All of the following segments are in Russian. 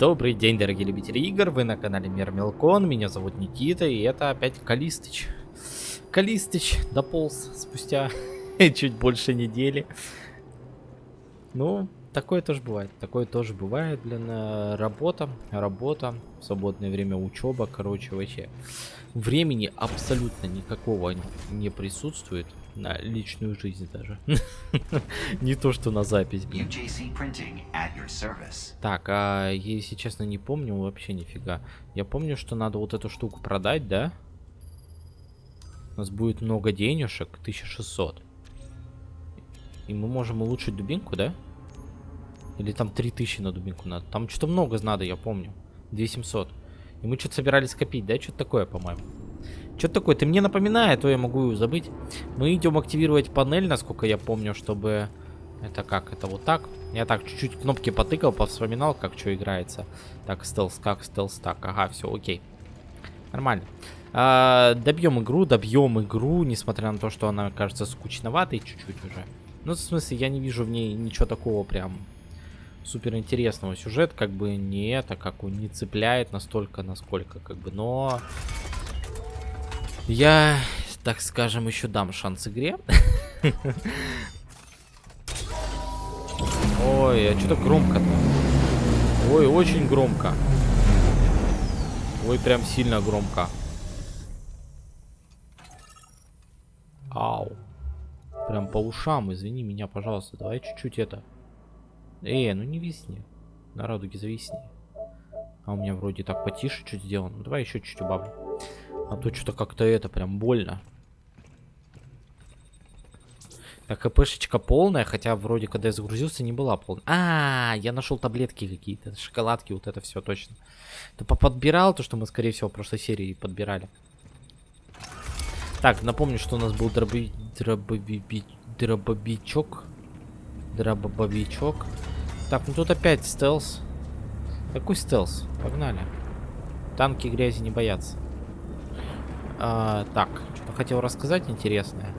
Добрый день, дорогие любители игр, вы на канале Мир Мелкон, меня зовут Никита, и это опять Калистыч. Калистыч дополз спустя чуть больше недели. Ну, такое тоже бывает, такое тоже бывает, блин, э, работа, работа, свободное время учеба, короче, вообще. Времени абсолютно никакого не присутствует на личную жизнь даже. не то, что на запись. Так, а если честно не помню вообще нифига. Я помню, что надо вот эту штуку продать, да? У нас будет много денежек, 1600. И мы можем улучшить дубинку, да? Или там 3000 на дубинку надо? Там что-то много надо, я помню. 2700. И мы что-то собирались копить, да? Что-то такое, по-моему. Что-то такое, ты мне напоминай, а то я могу забыть. Мы идем активировать панель, насколько я помню, чтобы... Это как? Это вот так? Я так чуть-чуть кнопки потыкал, повспоминал, как что играется. Так, стелс, как стелс, так. Ага, все, окей. Нормально. А, добьем игру, добьем игру, несмотря на то, что она кажется скучноватой чуть-чуть уже. Ну, в смысле, я не вижу в ней ничего такого прям супер интересного. Сюжет как бы не это, как он не цепляет настолько, насколько как бы, но я, так скажем, еще дам шанс игре. Ой, а что-то громко-то. Ой, очень громко. Ой, прям сильно громко. Ау. Прям по ушам, извини меня, пожалуйста. Давай чуть-чуть это. Эй, ну не висни. На радуге зависни. А у меня вроде так потише чуть сделано. Ну, давай еще чуть-чуть убавлю. А то что-то как-то это прям больно. Так, КПшечка полная, хотя вроде, когда я загрузился, не была полная. А, -а, -а я нашел таблетки какие-то, шоколадки, вот это все точно. Ты подбирал то, что мы, скорее всего, в прошлой серии подбирали. Так, напомню, что у нас был дроби... дробоби... дробовичок. Дробовичок. Так, ну тут опять стелс. Какой стелс? Погнали. Танки грязи не боятся. А, так, что-то хотел рассказать интересное.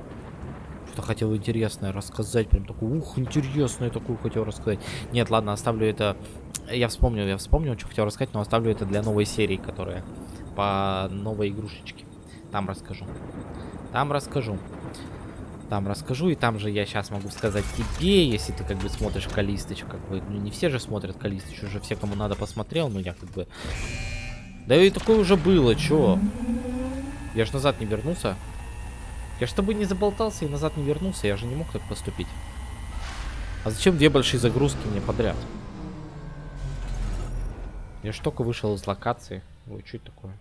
Что-то хотел интересное рассказать. Прям такой, ух, интересное такую хотел рассказать. Нет, ладно, оставлю это... Я вспомнил, я вспомнил, что хотел рассказать, но оставлю это для новой серии, которая по новой игрушечке. Там расскажу. Там расскажу. Там расскажу, и там же я сейчас могу сказать тебе, если ты как бы смотришь Калистыч, как бы, ну не все же смотрят Калистыч, уже все, кому надо, посмотрел, но я как бы... Да и такое уже было, чё? Я же назад не вернулся. Я ж тобой не заболтался и назад не вернулся. Я же не мог так поступить. А зачем две большие загрузки мне подряд? Я ж только вышел из локации. Ой, что это такое?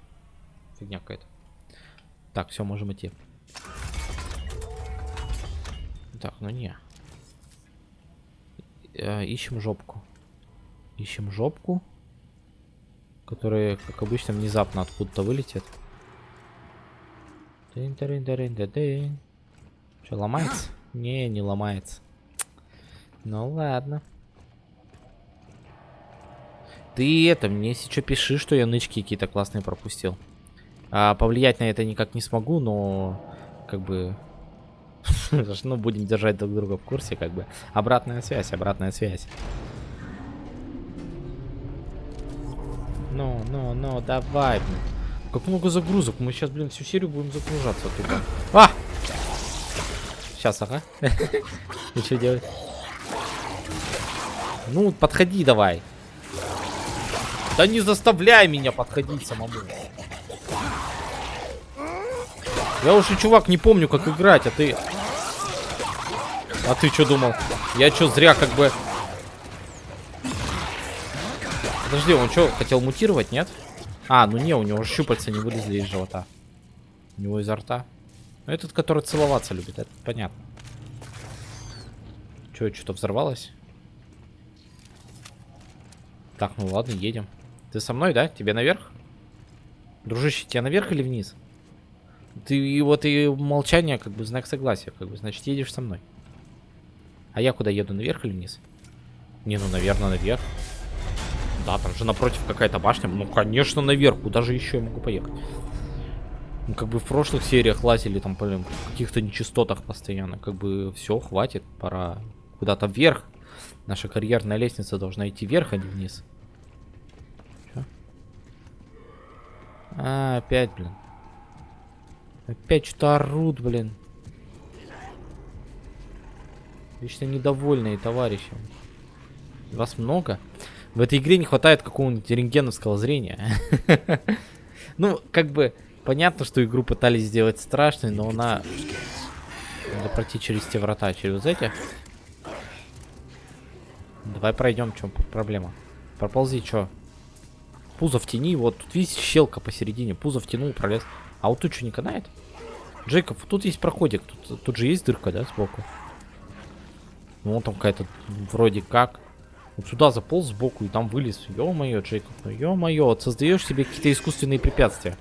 Фигня какая-то. Так, все, можем идти. Так, ну не. Э, ищем жопку. Ищем жопку. Которая, как обычно, внезапно откуда-то вылетит. Дын -дын -дын -дын -дын. Что, ломается? Не, не ломается. Ну ладно. Ты это, мне что пиши, что я нычки какие-то классные пропустил. А, повлиять на это никак не смогу, но как бы... ну, будем держать друг друга в курсе, как бы. Обратная связь, обратная связь. Ну, ну, ну, давай, блин. Как много загрузок. Мы сейчас, блин, всю серию будем загружаться туда. А! Сейчас, ага. И что делать? Ну, подходи давай. Да не заставляй меня подходить самому. Я уже, чувак, не помню, как играть, а ты... А ты что думал? Я что, зря как бы... Подожди, он что, хотел мутировать, нет? Нет. А, ну не, у него щупальца не вылезли из живота. У него изо рта. Ну, этот, который целоваться любит, это понятно. Че, что-то взорвалось? Так, ну ладно, едем. Ты со мной, да? Тебе наверх? Дружище, тебе наверх или вниз? Ты и вот и молчание, как бы знак согласия, как бы, значит, едешь со мной. А я куда еду, наверх или вниз? Не, ну, наверное, наверх. Да, там же напротив какая-то башня. Ну, конечно, наверх. Куда же еще я могу поехать? Ну, как бы в прошлых сериях лазили там, блин, в каких-то нечистотах постоянно. Как бы все, хватит, пора куда-то вверх. Наша карьерная лестница должна идти вверх, а не вниз. А, опять, блин. Опять что-то орут, блин. Вечно недовольные товарищи. Вас много? В этой игре не хватает какого-нибудь рентгеновского зрения. Ну, как бы, понятно, что игру пытались сделать страшной, но она... Надо пройти через те врата, через эти. Давай пройдем, в чем проблема. Проползи, что? Пузо в тени, вот тут видите щелка посередине. Пузо втянул, пролез. А вот тут что, не канает? Джейкоб, тут есть проходик. Тут, тут же есть дырка, да, сбоку? Ну, там какая-то вроде как. Вот сюда заполз сбоку и там вылез. Ё-моё, Джейкоб, ну ё-моё, создаешь себе какие-то искусственные препятствия.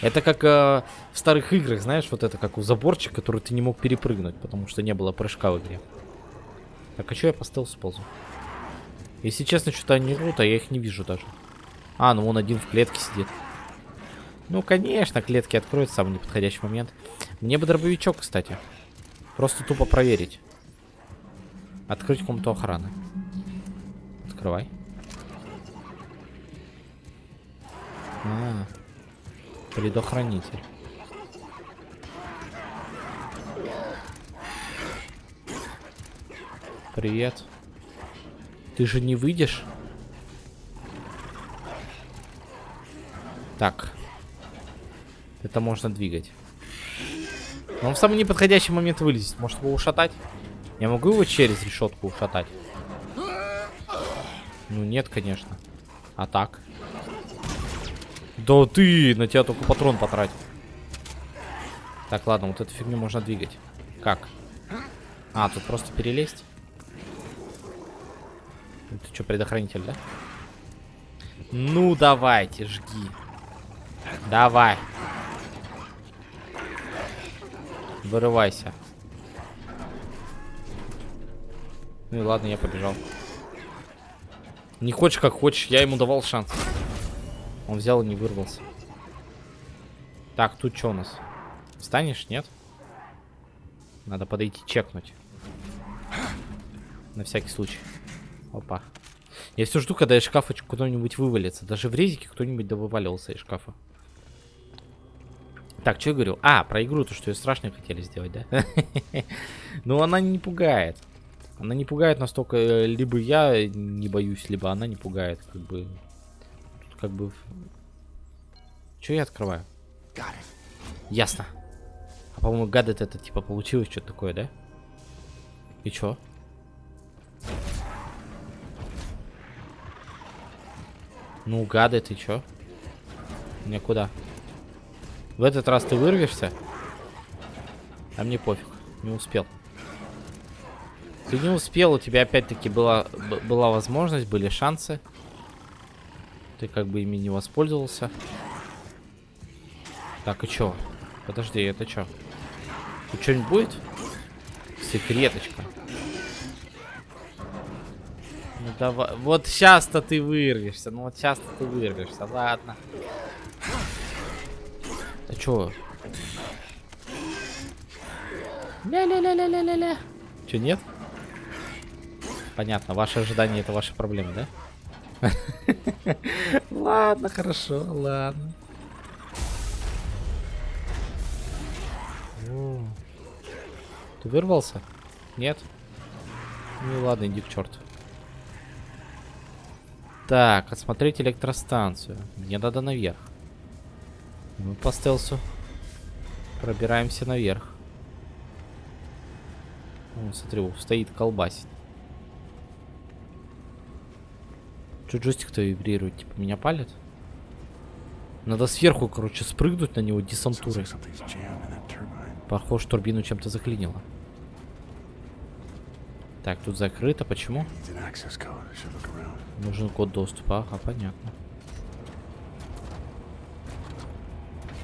Это как э, в старых играх, знаешь, вот это как у заборчик, который ты не мог перепрыгнуть, потому что не было прыжка в игре. Так, а что я по стелсу ползу? Если честно, что-то они рут, а я их не вижу даже. А, ну он один в клетке сидит. Ну, конечно, клетки откроют в самый неподходящий момент. Мне бы дробовичок, кстати. Просто тупо проверить. Открыть комнату охраны. Открывай. А, предохранитель. Привет. Ты же не выйдешь? Так. Это можно двигать. Но он в самый неподходящий момент вылезет. Может его ушатать? Я могу его через решетку ушатать? Ну нет, конечно. А так? Да ты, на тебя только патрон потратил. Так, ладно, вот эту фигню можно двигать. Как? А, тут просто перелезть? Ты что, предохранитель, да? Ну, давайте, жги. Давай. Вырывайся. Ну и ладно, я побежал. Не хочешь, как хочешь. Я ему давал шанс. Он взял и не вырвался. Так, тут что у нас? Встанешь, нет? Надо подойти чекнуть. На всякий случай. Опа. Я все жду, когда из шкафа кто-нибудь вывалится. Даже в резике кто-нибудь да вываливался из шкафа. Так, что я говорю? А, про игру, то, что ее страшно хотели сделать, да? Ну, она не пугает. Она не пугает настолько, э, либо я не боюсь, либо она не пугает, как бы. Тут как бы... Что я открываю? Ясно. А по-моему, гадет это типа получилось что-то такое, да? И чё? Ну, гады, ты чё? Мне куда? В этот раз ты вырвешься? А мне пофиг. Не успел. Ты не успел, у тебя опять-таки была, была возможность, были шансы. Ты как бы ими не воспользовался. Так, и чё? Подожди, это чё? Тут что-нибудь будет? Секреточка. Ну давай. Вот сейчас-то ты вырвешься. Ну вот сейчас-то ты вырвешься. Ладно. А чё? Ля-ля-ля-ля-ля-ля-ля. Чё, нет? Понятно, ваши ожидания это ваши проблемы, да? Ладно, хорошо, ладно. Ты вырвался? Нет? Ну ладно, иди к черту. Так, осмотреть электростанцию. Мне надо наверх. Мы по стелсу пробираемся наверх. Вон, смотри, стоит колбасит. Что джойстик-то вибрирует? Типа меня палит? Надо сверху, короче, спрыгнуть на него десантурой. Похоже, турбину чем-то заклинило. Так, тут закрыто. Почему? Нужен код доступа. Ага, понятно.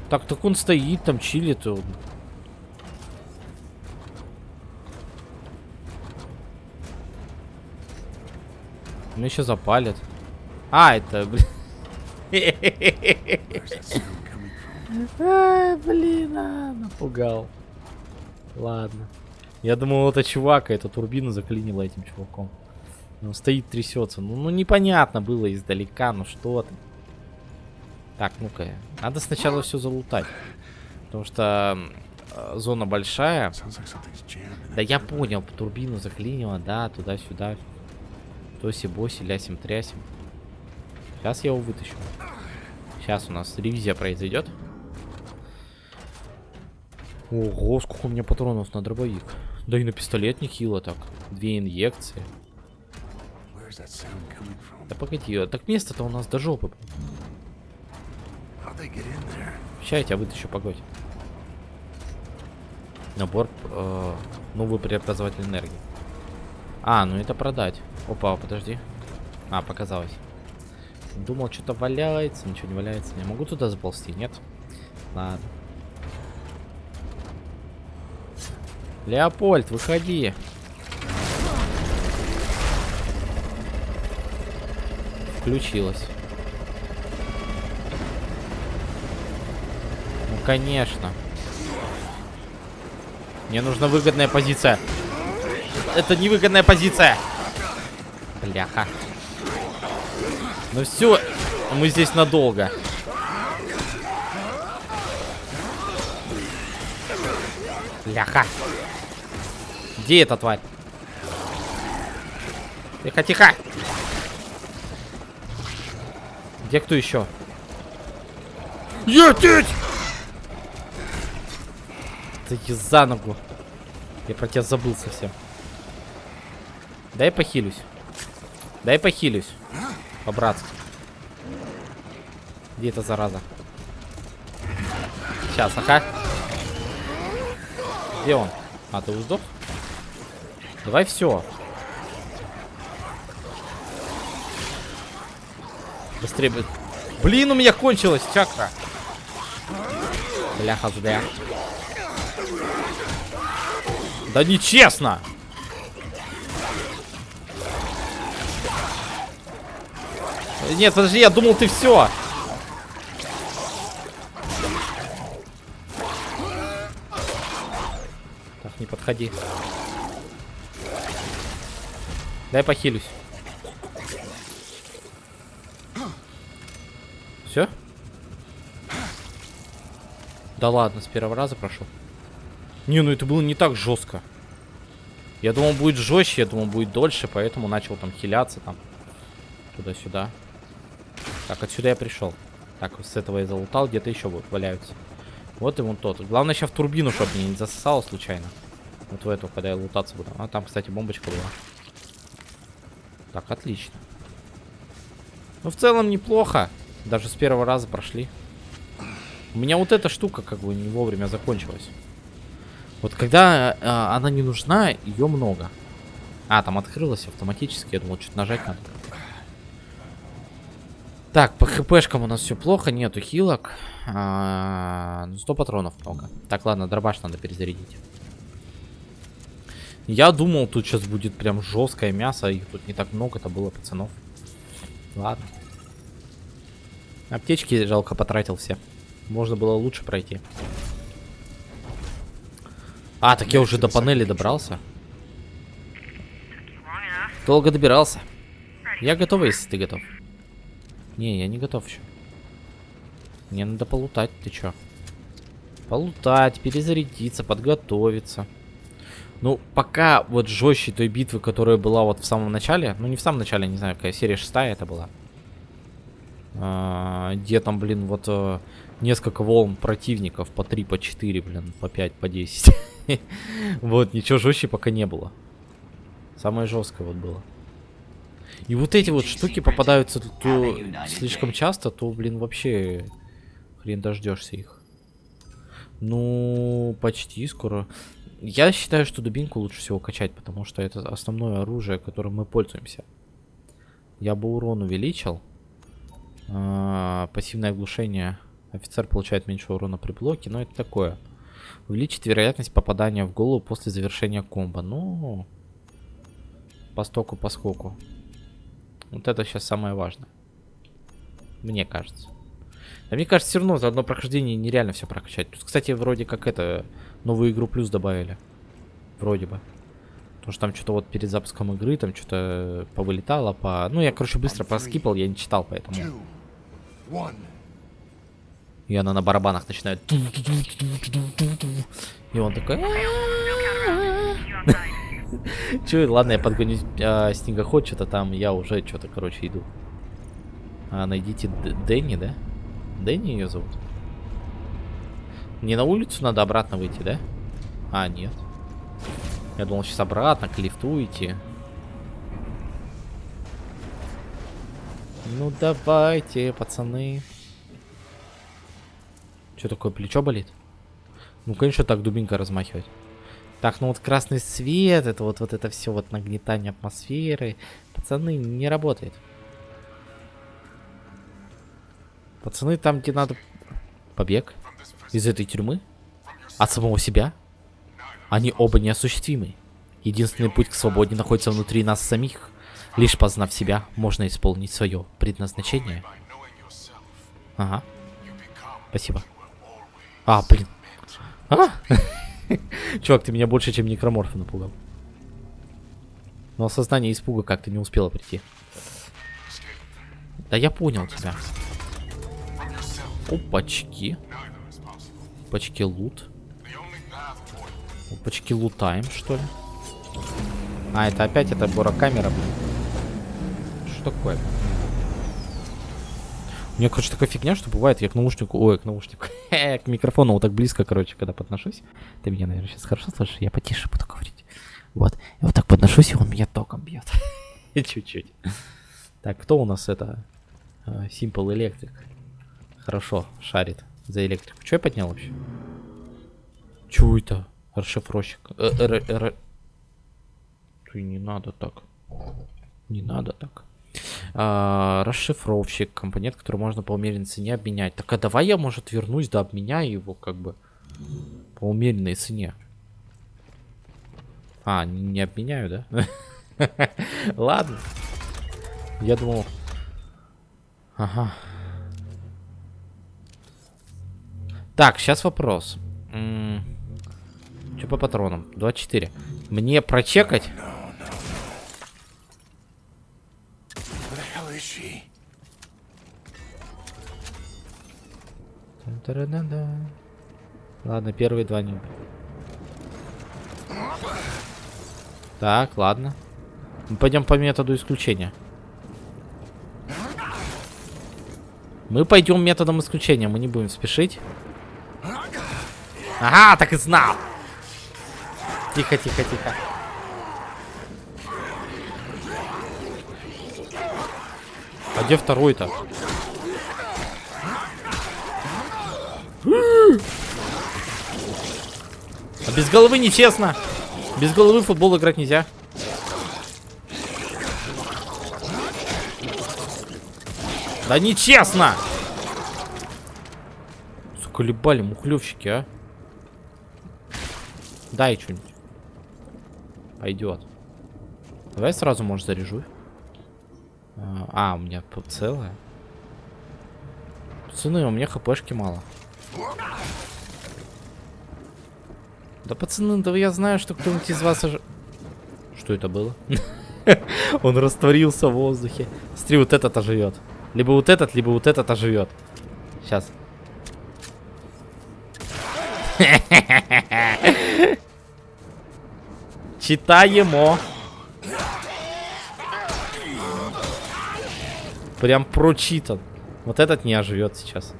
Так, так он стоит там, чилит. Он. Меня еще запалят. А, это, блин. А, блин, а, напугал. Ладно. Я думал, это чувак, а эта турбина заклинила этим чуваком. Он стоит, трясется. Ну, ну, непонятно было издалека, ну что ты. Так, ну-ка. Надо сначала все залутать. Потому что э, зона большая. Да я понял, турбину заклинило, да, туда-сюда. Тоси-боси, лясим-трясим. Сейчас я его вытащу. Сейчас у нас ревизия произойдет. Ого, сколько у меня патронов на дробовик. Да и на пистолет нехило так. Две инъекции. Да погоди, а так место-то у нас до жопы. Сейчас я тебя вытащу, погодь. Набор, э, новый преобразователь энергии. А, ну это продать. Опа, подожди. А, показалось. Думал, что-то валяется, ничего не валяется. Я могу туда заползти, нет? Ладно. Леопольд, выходи. Включилась. Ну, конечно. Мне нужна выгодная позиция. Это невыгодная позиция. Бляха. Ну все, мы здесь надолго. Бляха. Где эта тварь? Тихо, тихо. Где кто еще? Етить! Ты за ногу. Я про тебя забыл совсем. Дай похилюсь. Дай похилюсь. По-братски. Где эта зараза? Сейчас, ага. Где он? А, ты сдох? Давай все. Быстрее. бы- Блин, у меня кончилась чакра. Бляха, зря. Да нечестно! Нет, подожди, я думал, ты все. Так, не подходи. Дай похилюсь. Все? Да ладно, с первого раза прошел. Не, ну это было не так жестко. Я думал, будет жестче, я думал, будет дольше, поэтому начал там хиляться там. Туда-сюда. Так, отсюда я пришел. Так, с этого я залутал, где-то еще вот валяются. Вот и вон тот. Главное сейчас в турбину, чтобы не засосало случайно. Вот в эту, когда я лутаться буду. А там, кстати, бомбочка была. Так, отлично. Ну, в целом неплохо. Даже с первого раза прошли. У меня вот эта штука как бы не вовремя закончилась. Вот когда э, она не нужна, ее много. А, там открылась автоматически. Я думал, что-то нажать надо. Так, по хпшкам у нас все плохо, нету хилок. А, ну, 100 патронов много. Так, ладно, дробаш надо перезарядить. Я думал, тут сейчас будет прям жесткое мясо. Их тут не так много-то было, пацанов. Ладно. Аптечки жалко потратил все. Можно было лучше пройти. А, так я уже до панели добрался. Долго добирался. Я готов, если ты готов. Не, я не готов еще. Мне надо полутать, ты чё? Полутать, перезарядиться, подготовиться. Ну, пока вот жестче той битвы, которая была вот в самом начале, ну не в самом начале, не знаю, какая серия шестая это была. А, где там, блин, вот э, несколько волн противников по 3, по 4, блин, по 5, по 10. Вот, ничего жестче пока не было. Самое жесткое вот было. И вот эти вот штуки попадаются то, слишком часто, то, блин, вообще хрен дождешься их. Ну, почти скоро. Я считаю, что дубинку лучше всего качать, потому что это основное оружие, которым мы пользуемся. Я бы урон увеличил. А, пассивное оглушение. Офицер получает меньше урона при блоке, но это такое. Увеличить вероятность попадания в голову после завершения комбо. Ну, по стоку, по скоку. Вот это сейчас самое важное. Мне кажется. А мне кажется, все равно за одно прохождение нереально все прокачать. Тут, кстати, вроде как это, новую игру плюс добавили. Вроде бы. Потому что там что-то вот перед запуском игры, там что-то повылетало, по... Ну, я, короче, быстро проскипал, я не читал, поэтому... И она на барабанах начинает. И он такой. Че, ладно, я подгоню а, снегоход, что-то там, я уже что-то, короче, иду. А, найдите Д- Дэнни, да? Дэнни ее зовут? Не на улицу надо обратно выйти, да? А, нет. Я думал, сейчас обратно к лифту идти. Ну давайте, пацаны. Что такое, плечо болит? Ну, конечно, так дубинка размахивать. Так, ну вот красный свет, это вот, вот это все вот нагнетание атмосферы. Пацаны, не работает. Пацаны, там, где надо... Побег из этой тюрьмы? От самого себя? Они оба неосуществимы. Единственный путь к свободе находится внутри нас самих. Лишь познав себя, можно исполнить свое предназначение. Ага. Спасибо. А, блин. А? Чувак, ты меня больше, чем некроморфа напугал. Но осознание испуга как-то не успело прийти. Да я понял тебя. Опачки. Опачки лут. Опачки лутаем, что ли? А, это опять эта борокамера, блин. Что такое? У меня, короче, такая фигня, что бывает, я к наушнику, ой, к наушнику, к микрофону вот так близко, короче, когда подношусь. Ты меня, наверное, сейчас хорошо слышишь, я потише буду говорить. Вот, я вот так подношусь, и он меня током бьет. Чуть-чуть. Так, кто у нас это? А, Simple Electric. Хорошо, шарит за электрику. Что я поднял вообще? Чё это? Расшифровщик. Э, э, э, э. Ты не надо так. Не надо так. А, расшифровщик, компонент, который можно по умеренной цене обменять. Так а давай я, может, вернусь, да обменяю его, как бы, по умеренной цене. А, не, обменяю, да? Ладно. Я думал... Ага. Так, сейчас вопрос. Что по патронам? 24. Мне прочекать? Та-да-да-да. Ладно, первые два не. Так, ладно. Мы пойдем по методу исключения. Мы пойдем методом исключения, мы не будем спешить. Ага, так и знал. Тихо, тихо, тихо. А где второй-то? Без головы нечестно. Без головы в футбол играть нельзя. Да нечестно! Заколебали мухлевщики, а. Дай что-нибудь. Пойдет. Давай сразу, может, заряжу. А, а, у меня целое. Пацаны, у меня хпшки мало. Да, пацаны, да я знаю, что кто-нибудь из вас... Ож... Что это было? Он растворился в воздухе. Смотри, вот этот оживет. Либо вот этот, либо вот этот оживет. Сейчас. Читаемо. Прям прочитан. Вот этот не оживет сейчас.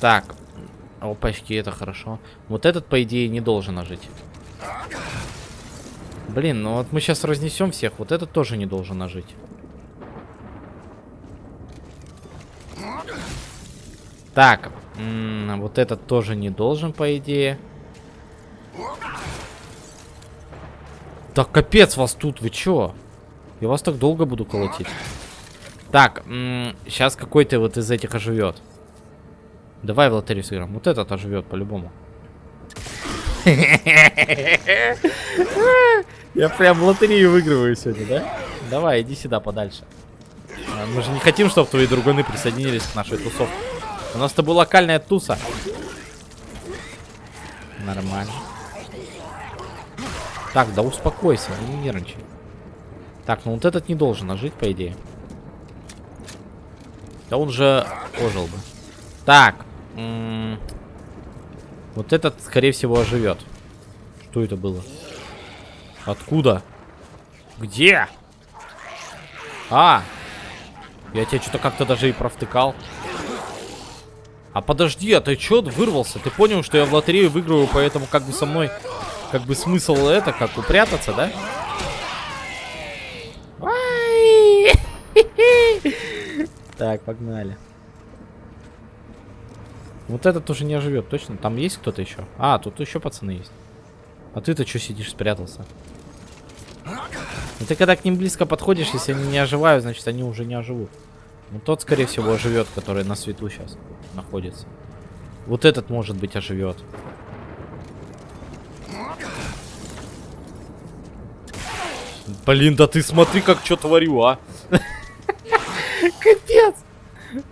Так. Опачки, это хорошо. Вот этот, по идее, не должен ожить. Блин, ну вот мы сейчас разнесем всех. Вот этот тоже не должен ожить. Так. вот этот тоже не должен, по идее. Так, капец вас тут, вы чё? Я вас так долго буду колотить. Так, сейчас какой-то вот из этих оживет. Давай в лотерею сыграем. Вот этот оживет по-любому. Я прям в лотерею выигрываю сегодня, да? Давай, иди сюда подальше. А, мы же не хотим, чтобы твои друганы присоединились к нашей тусовке. У нас с тобой локальная туса. Нормально. Так, да успокойся, не нервничай. Так, ну вот этот не должен ожить, по идее. Да он же ожил бы. Так. Вот этот, скорее всего, оживет. Что это было? Откуда? Где? А! Я тебя что-то как-то даже и провтыкал. А подожди, а ты чё вырвался? Ты понял, что я в лотерею выигрываю, поэтому как бы со мной... Как бы смысл это, как упрятаться, да? Так, погнали. Вот этот уже не оживет, точно? Там есть кто-то еще? А, тут еще пацаны есть. А ты-то что сидишь, спрятался? Ну ты когда к ним близко подходишь, если они не оживают, значит они уже не оживут. Ну тот, скорее всего, оживет, который на свету сейчас находится. Вот этот, может быть, оживет. Блин, да ты смотри, как что творю, а. Капец.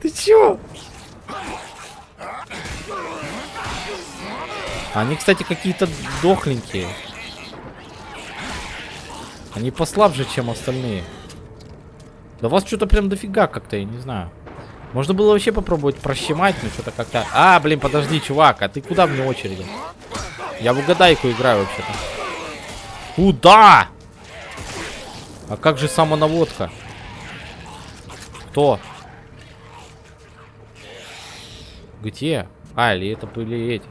Ты чё? Они, кстати, какие-то дохленькие. Они послабже, чем остальные. Да вас что-то прям дофига как-то, я не знаю. Можно было вообще попробовать прощемать, но что-то как-то... А, блин, подожди, чувак, а ты куда вне очереди? Я в угадайку играю вообще-то. Куда? А как же самонаводка? Кто? Где? А, или это были эти...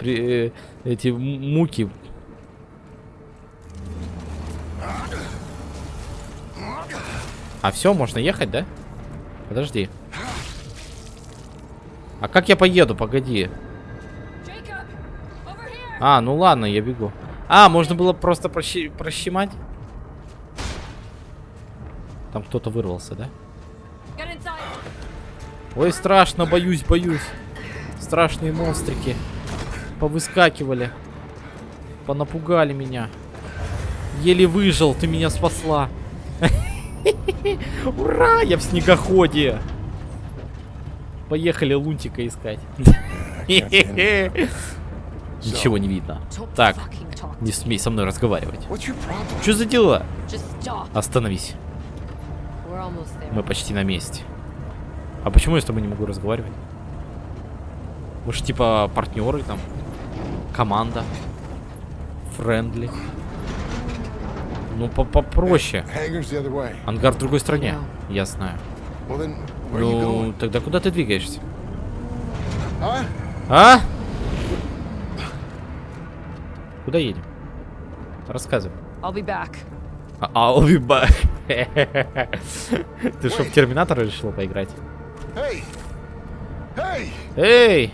Э, эти муки. А все, можно ехать, да? Подожди. А как я поеду? Погоди. А, ну ладно, я бегу. А, можно было просто прощи- прощемать? Там кто-то вырвался, да? Ой, страшно, боюсь, боюсь. Страшные монстрики. Повыскакивали. Понапугали меня. Еле выжил, ты меня спасла. Ура, я в снегоходе. Поехали лунтика искать. Ничего не видно. Так, не смей со мной разговаривать. Что за дела? Остановись. Мы почти на месте. А почему я с тобой не могу разговаривать? Мы же типа партнеры там. Команда. Френдли. Ну, по- попроще. Ангар в другой стране. Я знаю. Ну, тогда куда ты двигаешься? Huh? А? Куда едем? Рассказывай. I'll be back. А- I'll be back. Ты что, в Терминатора решила поиграть? Эй!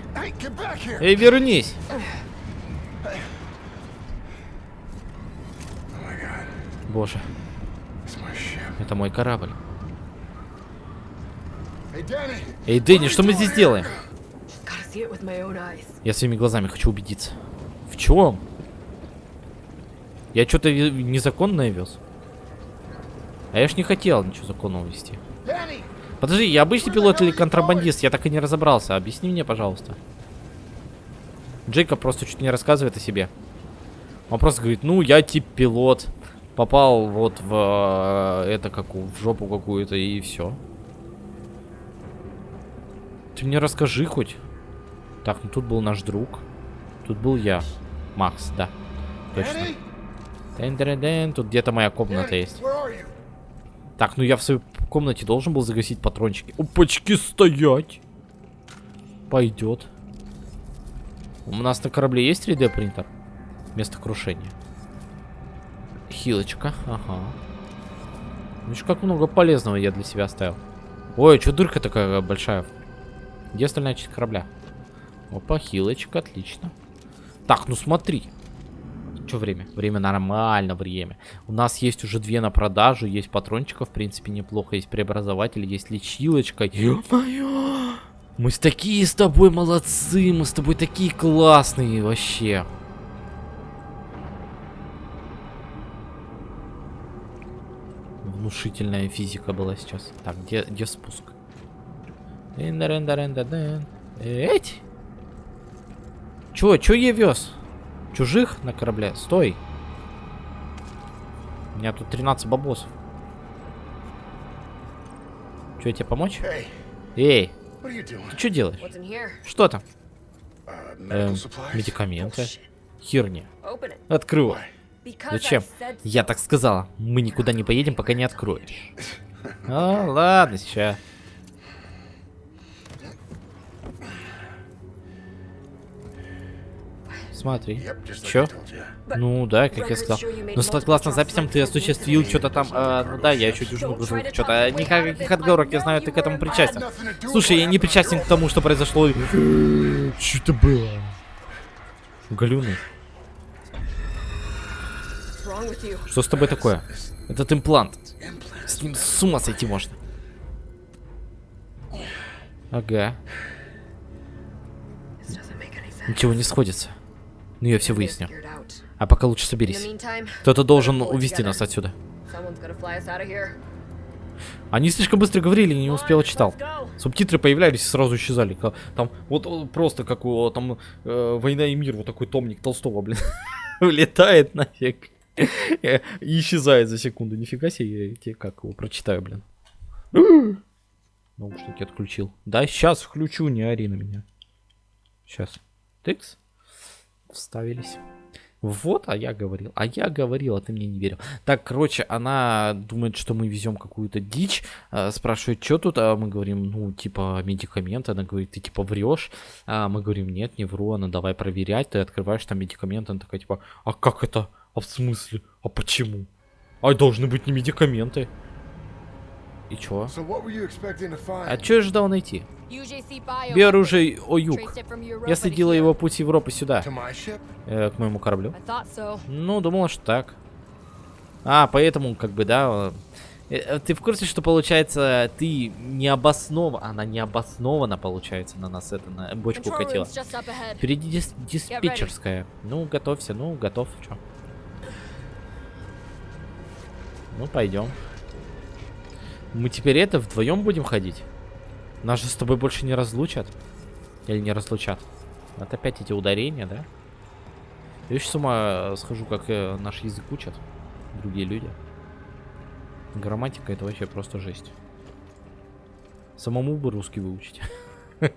Эй, вернись! Oh Боже, это мой корабль. Эй, Дэнни, что мы здесь делаем? Я своими глазами хочу убедиться. В чем? Я что-то незаконное вез. А я ж не хотел ничего законного вести. Подожди, я обычный пилот или контрабандист? Я так и не разобрался. Объясни мне, пожалуйста. Джейкоб просто чуть не рассказывает о себе. Он просто говорит, ну, я тип пилот. Попал вот в э, это какую, в жопу какую-то и все. Ты мне расскажи хоть. Так, ну тут был наш друг. Тут был я. Макс, да. Точно. Danny? Дэн-дэн-дэн, Тут где-то моя комната есть. Так, ну я в своей комнате должен был загасить патрончики. Опачки, стоять! Пойдет. У нас на корабле есть 3D принтер? Место крушения. Хилочка, ага. Видишь, как много полезного я для себя оставил. Ой, что дырка такая большая? Где остальная часть корабля? Опа, хилочка, отлично. Так, ну смотри. Что время? Время нормально, время. У нас есть уже две на продажу, есть патрончиков, в принципе, неплохо, есть преобразователь, есть лечилочка. Ё-моё! Мы с такие с тобой молодцы, мы с тобой такие классные вообще. Внушительная физика была сейчас. Так, где, где спуск? Эть! Чё, чё я вез? Чужих на корабле? Стой. У меня тут 13 бабосов. Что, тебе помочь? Эй, ты что делаешь? Что там? Эм, медикаменты. Херня. Open it. Открывай. Зачем? Я так сказала. Мы никуда не поедем, пока не откроешь. А, ладно, сейчас. Смотри. Чё? Ну да, как я сказал. Но согласно записям ты осуществил что-то там. ну да, я еще дюжину грузил. Что-то никаких отговорок, я знаю, ты к этому причастен. Слушай, я не причастен к тому, что произошло. Что это было? Галюны. Что с тобой такое? Этот имплант. С ним с ума сойти можно. Ага. Ничего не сходится. Ну я все выясню. А пока лучше соберись. Кто-то должен увести нас отсюда. Они слишком быстро говорили, не успел читал. Субтитры появлялись и сразу исчезали. Там вот о, просто как у там э, «Война и мир», вот такой томник Толстого, блин, улетает нафиг. Э, И исчезает за секунду. Нифига себе, я тебе как его прочитаю, блин. Наушники отключил. Да, сейчас включу, не ори на меня. Сейчас. Тыкс. Вставились. Вот, а я говорил. А я говорил, а ты мне не верил. Так, короче, она думает, что мы везем какую-то дичь. а, спрашивает, что тут, а мы говорим, ну, типа, медикаменты. Она говорит, ты типа врешь. А мы говорим, нет, не вру. Она давай проверять. Ты открываешь там медикаменты. Она такая, типа, а как это? А в смысле? А почему? А должны быть не медикаменты. И чё? So? А чё я ждал найти? О юг. Я следила его путь Европы сюда, э, к моему кораблю. Ну, думала, что так. А, поэтому, как бы, да. э, э, Ты в курсе, что получается, ты необоснованно, она необоснованно, получается, на нас это, на бочку Control катила. room's just up ahead. Впереди дис- диспетчерская. Ну, готовься, ну, готов, чё. Ну, пойдем. Мы теперь это вдвоем будем ходить? Нас же с тобой больше не разлучат? Или не разлучат? Это опять эти ударения, да? Я еще с ума схожу, как э, наш язык учат другие люди. Грамматика это вообще просто жесть. Самому бы русский выучить.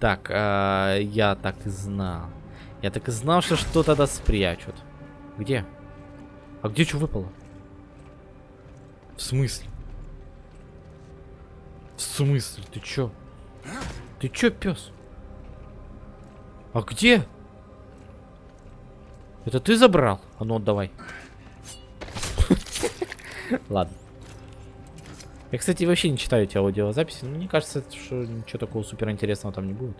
Так, а, я так и знал. Я так и знал, что что-то да спрячут. Где? А где что выпало? В смысле? В смысле? Ты чё? Ты чё, пес? А где? Это ты забрал? А ну отдавай. Ладно. Я, кстати, вообще не читаю эти аудиозаписи, но мне кажется, что ничего такого супер интересного там не будет.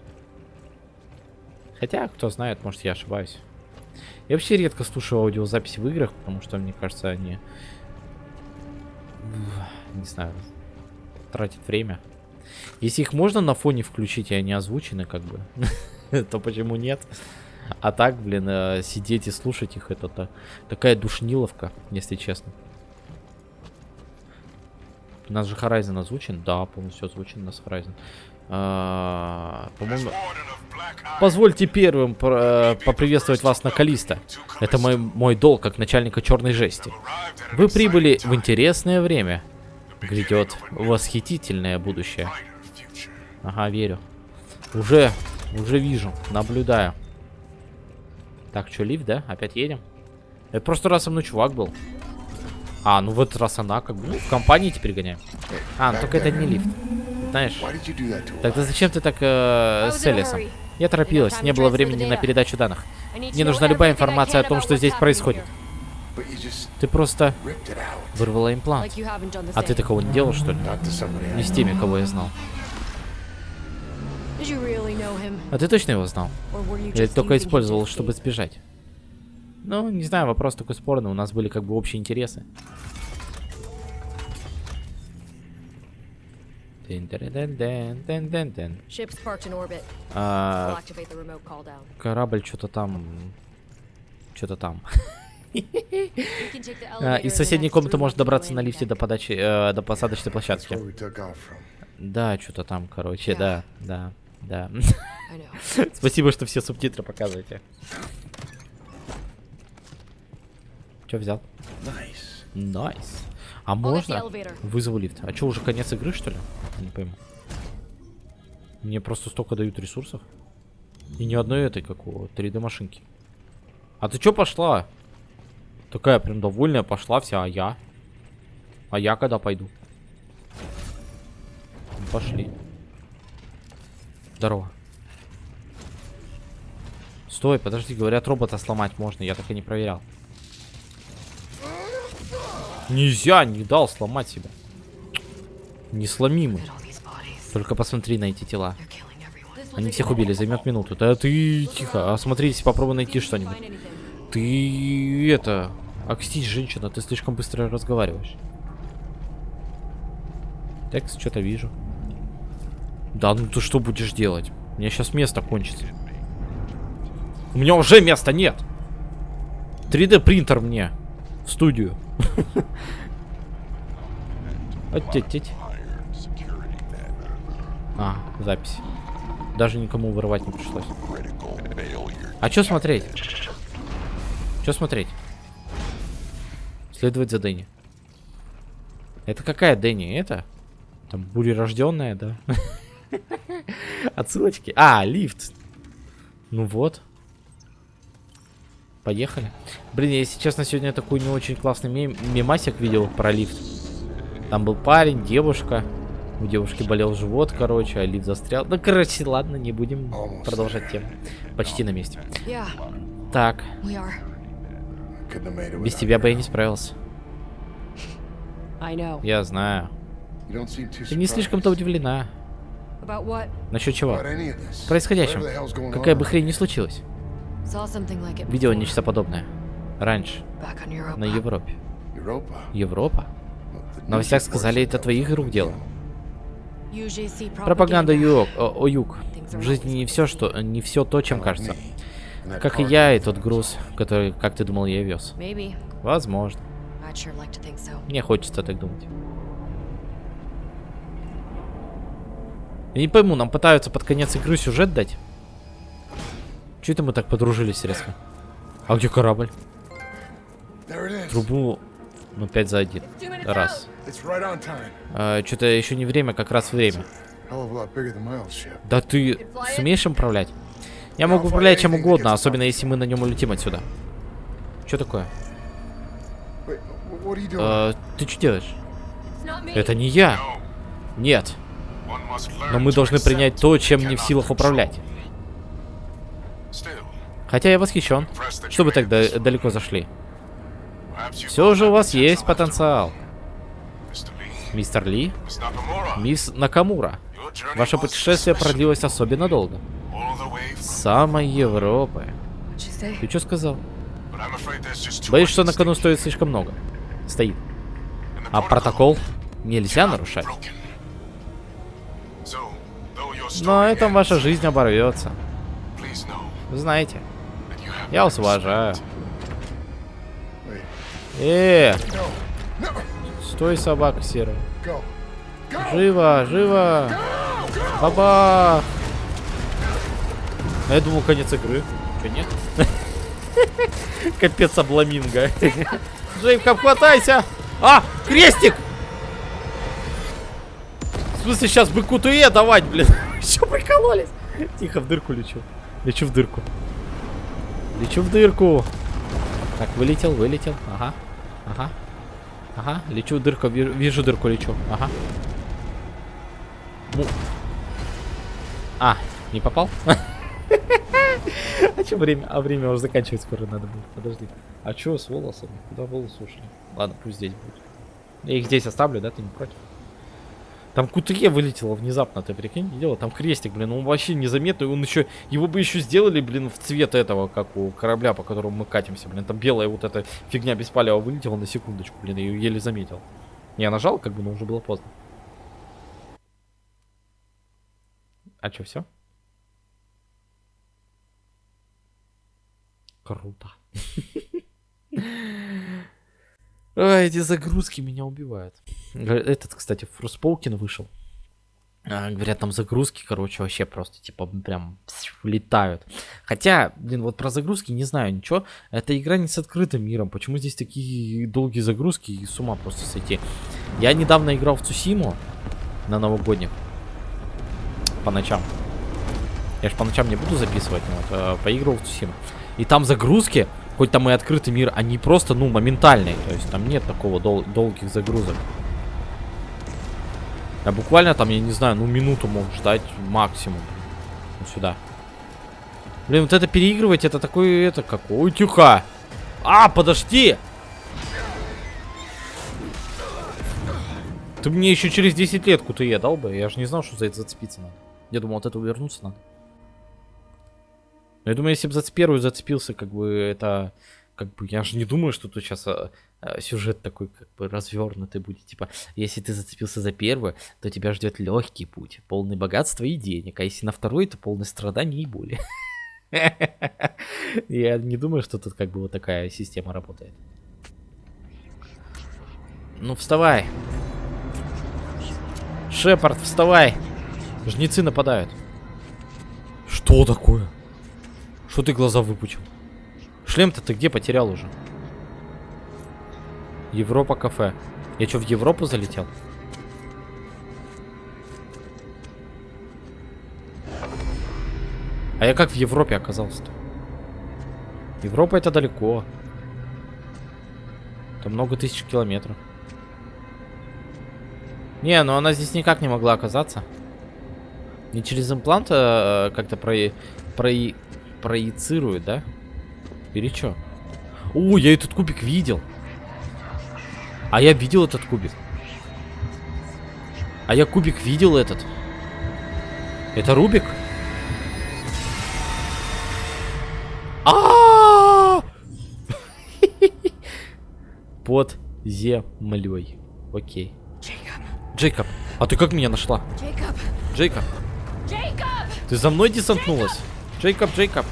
Хотя, кто знает, может я ошибаюсь. Я вообще редко слушаю аудиозаписи в играх, потому что, мне кажется, они... Не знаю, тратят время. Если их можно на фоне включить, и они озвучены, как бы, то почему нет? А так, блин, э, сидеть и слушать их, это та- такая душниловка, если честно. У нас же Horizon озвучен? Да, полностью озвучен у нас Horizon. А, По-моему... Позвольте первым про- поприветствовать вас на Калиста. Это мой, мой долг, как начальника черной жести. Вы прибыли в интересное время. Грядет восхитительное будущее. Ага, верю. Уже, уже вижу, наблюдаю. Так, что, лифт, да? Опять едем? Это просто раз со мной чувак был. А, ну в этот раз она как бы, ну, в компании теперь гоняем. А, ну только это не лифт. Знаешь, тогда зачем ты так э, с Элисом? Я торопилась, не было времени на передачу данных. Мне нужна любая информация о том, что здесь происходит. Ты просто вырвала имплант. А ты такого не делал, что ли? Не с теми, кого я знал. А ты точно его знал? Или только использовал, чтобы сбежать? Ну, не знаю, вопрос такой спорный. У нас были как бы общие интересы. Тын-тыры-дын-дын, Ship's parked in orbit. I'll А. Корабль что-то там... Что-то там. А, Из соседней комнаты the добраться на лифте до подачи, э, до посадочной площадки. Да, что-то там, короче, Yeah. да, да, да. Спасибо, что все субтитры показываете. Что взял? Nice. Найс. А I'll get the можно? Вызову лифт. А что, уже конец игры, что ли? Не пойму. Мне просто столько дают ресурсов. И ни одной этой, как у 3D машинки. А ты чё пошла? Такая прям довольная пошла вся, а я? А я когда пойду? Ну, Пошли. Здорово. Стой, подожди, говорят, робота сломать можно, я так и не проверял. Нельзя, не дал сломать себя. Не сломи мы. Look at all these bodies. Только посмотри на эти тела. Они всех убили, займет минуту. Да ты тихо, осмотрись, попробуй найти что-нибудь. Ты это... Окстись, женщина, ты слишком быстро разговариваешь. Текст, что-то вижу. Да, ну ты что будешь делать? У меня сейчас место кончится. У меня уже места нет. 3D принтер мне. В студию. Оттеть. А, запись. Даже никому вырывать не пришлось. А что смотреть? Что смотреть? Следовать за Дэнни. Это какая Дэнни? Это? Там бурерожденная, да? Отсылочки. А, лифт. Ну вот. Поехали. Блин, я, если честно, сегодня такой не очень классный мем мемасик видел про лифт. Там был парень, девушка. У девушки болел живот, короче, а лифт застрял. Ну, короче, ладно, не будем продолжать тему. Почти на месте. Так, без тебя бы я не справился. Я знаю. Ты не слишком-то удивлена. Насчет чего? going Какая бы хрень ни случилась. Видела нечто подобное. Раньше. На Европе. Европа? Новостях news сказали, это твоих рук дело. Пропаганда юг, о, о юг. В жизни не все, что, не все то, чем кажется. Как и я, и тот груз, который, как ты думал, я вез. Возможно. Мне хочется так думать. Я не пойму, нам пытаются под конец игры сюжет дать? Че это мы так подружились резко? А где корабль? Трубу, ну, 5 за один. Раз. Time. Что-то еще не время, как раз время. Да ты сумеешь им управлять? Я могу управлять чем угодно, особенно если мы на нем улетим отсюда. Что такое? Э, ты что делаешь? Это не я. Нет. Но мы должны принять то, чем не в силах управлять. Хотя я восхищен. Что вы так да- далеко зашли? Все же у вас есть потенциал. Мистер Ли, мисс Накамура. Ваше путешествие продлилось особенно долго. Самой Европы. Ты что сказал? Боюсь, что на кону стоит слишком много. Стоит. А протокол нельзя нарушать. На этом ваша жизнь оборвется. Знаете, я вас уважаю. Э, стой, собака серая. Живо, живо. Баба. А я думал, конец игры. Че, нет? Капец обламинго. Джеймка, хватайся! А, крестик! В смысле, сейчас быку туе давать, блин? Че прикололись? Тихо, в дырку лечу. Лечу в дырку. Лечу в дырку. Так, вылетел, вылетел. Ага. Ага. Ага, лечу в дырку, вижу, вижу дырку, лечу. Ага. Ну. А, не попал? А что время? А время уже заканчивать скоро надо будет. Подожди. А что с волосами? Куда волосы ушли? Ладно, пусть здесь будет. Я их здесь оставлю, да? Ты не против? Там Кутуе вылетело внезапно, ты прикинь, видела? Там крестик, блин, он вообще незаметный, он еще, его бы еще сделали, блин, в цвет этого, как у корабля, по которому мы катимся, блин, там белая вот эта фигня без палева вылетела на секундочку, блин, я ее еле заметил. Я нажал, как бы, но уже было поздно. А что, все? Круто. Ой, эти загрузки меня убивают. Этот, кстати, Фроспоукен вышел. А, говорят, там загрузки, короче, вообще просто, типа, прям летают. Хотя, блин, вот про загрузки не знаю ничего. Эта игра не с открытым миром. Почему здесь такие долгие загрузки и с ума просто сойти? Я недавно играл в Цусиму на новогодних. По ночам. Я ж по ночам не буду записывать, но вот, э, поигрывал в Цусиму. И там загрузки, хоть там и открытый мир, они просто, ну, моментальные. То есть там нет такого дол долгих загрузок. Я буквально там, я не знаю, ну минуту мог ждать максимум. Вот сюда. Блин, вот это переигрывать, это такое, это как... Ой, тихо! А, подожди! Ты мне еще через 10 лет кутые дал бы. Я же не знал, что за это зацепиться надо. Я думал, от этого вернуться надо. Но я думаю, если бы за первую зацепился, как бы это... Как бы я же не думаю, что тут сейчас а, а, сюжет такой как бы развернутый будет. Типа, если ты зацепился за первую, то тебя ждет легкий путь, полный богатства и денег. А если на второй, то полный страданий и боли. Я не думаю, что тут как бы вот такая система работает. Ну, вставай. Шепард, вставай. Жнецы нападают. Что такое? Что ты глаза выпучил? Шлем-то ты где потерял уже? Европа кафе. Я что, в Европу залетел? А я как в Европе оказался-то? Европа это далеко. Это много тысяч километров. Не, ну она здесь никак не могла оказаться. Не через имплант а, как-то про... про... проецирует, да? Или что? О, я этот кубик видел. А я видел этот кубик. А я кубик видел этот. Это Рубик? А! Под землей. Окей. Джейкоб, а ты как меня нашла? Джейкоб, Jacob! ты за мной десантнулась? Джейкоб, Джейкоб,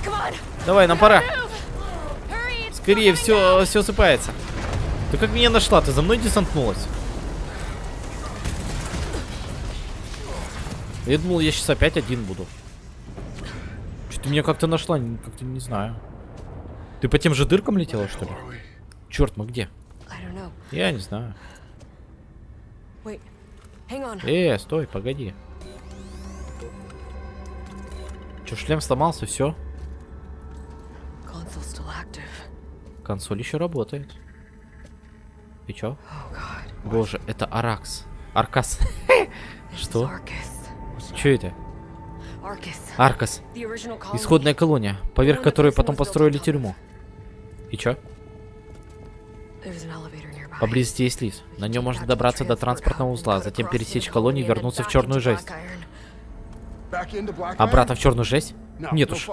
давай, нам пора. Скорее, все, все сыпается. Ты как меня нашла? Ты за мной десантнулась? Я думал, я сейчас опять один буду. Что ты меня как-то нашла? Как-то не знаю. Ты по тем же дыркам летела, что ли? Черт, мы где? Я не знаю. Wait. Hang on. Э, стой, погоди. Че, шлем сломался, все? Консоль еще работает. И чё? Oh. Боже, это Аракс. Аркас. Что? Че это? Аркас. Исходная колония, поверх которой потом построили тюрьму. И чё? Поблизости есть лифт. На нем можно добраться до транспортного узла, затем пересечь колонию и вернуться в черную жесть. Обратно Iron? в черную жесть? Нет уж.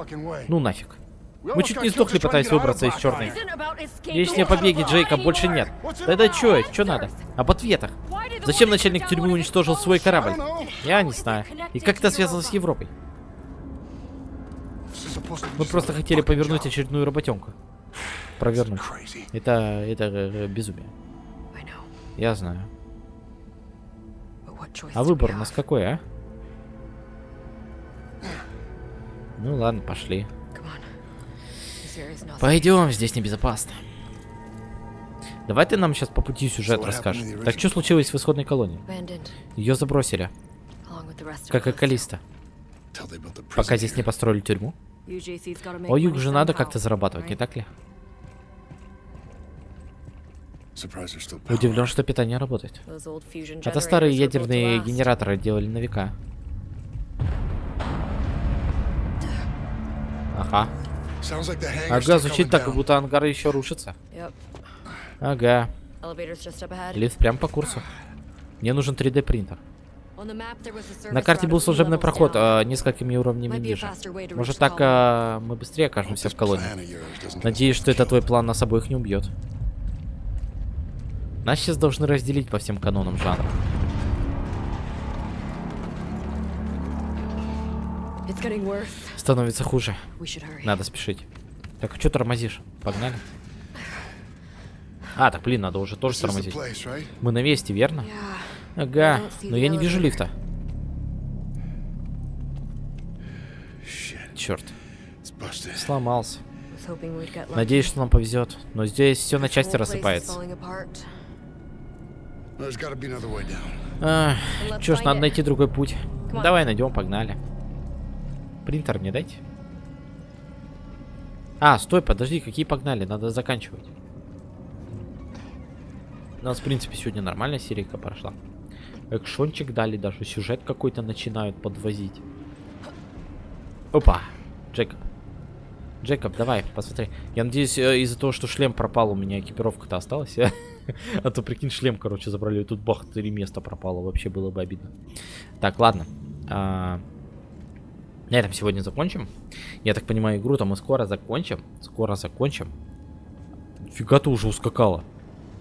Ну нафиг. Мы чуть не сдохли, пытаясь выбраться из черной. Если побеги, Джейкоб, больше нет. Тогда чё, чё надо? Об ответах. Зачем начальник тюрьмы уничтожил свой корабль? Я не знаю. И как это связано с Европой? Мы просто хотели повернуть очередную работенку. Провернуть. Это, это э, безумие. I know. Я знаю. А выбор у нас какой, а? Ну ладно, пошли. Пойдем, здесь небезопасно. Давай ты нам сейчас по пути сюжет расскажешь. Так что случилось в исходной колонии? Ее забросили, как и. Калиста. Пока здесь не построили тюрьму. О, юг же надо как-то зарабатывать, не так ли? Удивлен, что питание работает. Это старые ядерные генераторы делали на века. Ага. Ага, звучит так, как будто ангар еще рушится. Ага. Лифт прям по курсу. Мне нужен 3D принтер. На карте был служебный проход а, несколькими уровнями ниже. Может так а, мы быстрее окажемся в колонии. Надеюсь, что это твой план нас обоих не убьет. Нас сейчас должны разделить по всем канонам жанра. It's getting worse становится хуже. Надо спешить. Так, а что тормозишь? Погнали. А, так, блин, надо уже тоже тормозить. Мы на месте, верно? Ага, но я не вижу лифта. Черт. Сломался. Надеюсь, что нам повезет. Но здесь все на части рассыпается. А, чё ж, надо найти другой путь. Давай найдем, погнали. Принтер мне дайте. А, стой, подожди, какие погнали? Надо заканчивать. У нас, в принципе, сегодня нормальная серийка прошла. Экшончик дали, даже сюжет какой-то начинают подвозить. Опа! Джекоб. Джекоб, давай, посмотри. Я надеюсь, э, из-за того, что шлем пропал, у меня экипировка-то осталась. А то, прикинь, шлем, короче, забрали. и Тут бах, три места пропало. Вообще было бы обидно. Так, ладно. На этом сегодня закончим. Я так понимаю, игру-то мы скоро закончим. Скоро закончим. Фига ты уже ускакала.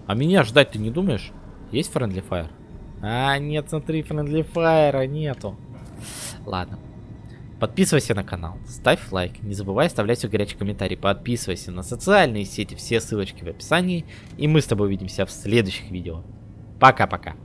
А меня ждать ты не думаешь? Есть Friendly Fire? А, нет, смотри, Friendly Fire нету. Ладно. Подписывайся на канал, ставь лайк, не забывай оставлять свой горячий комментарий, подписывайся на социальные сети, все ссылочки в описании, и мы с тобой увидимся в следующих видео. Пока-пока.